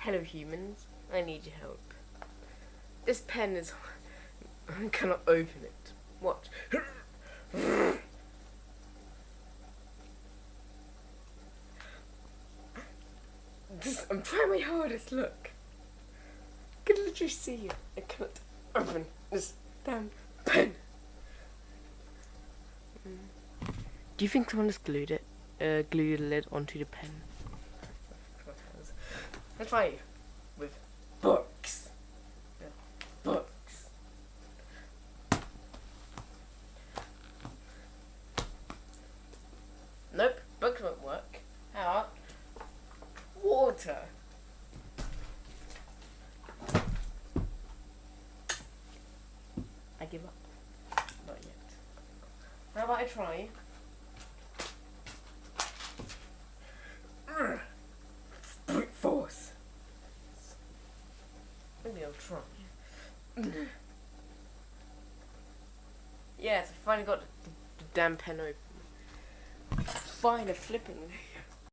Hello, humans. I need your help. This pen is. I cannot open it. What? This, I'm trying my hardest. Look. I can literally see it. I cannot open this damn pen. Do you think someone has glued it? Uh, glued the lid onto the pen? Let's try with books. Books. Nope, books won't work. How about water? I give up. Not yet. How about I try? I'll try. yes, I finally got the, the damn pen open. Fine, a flipping.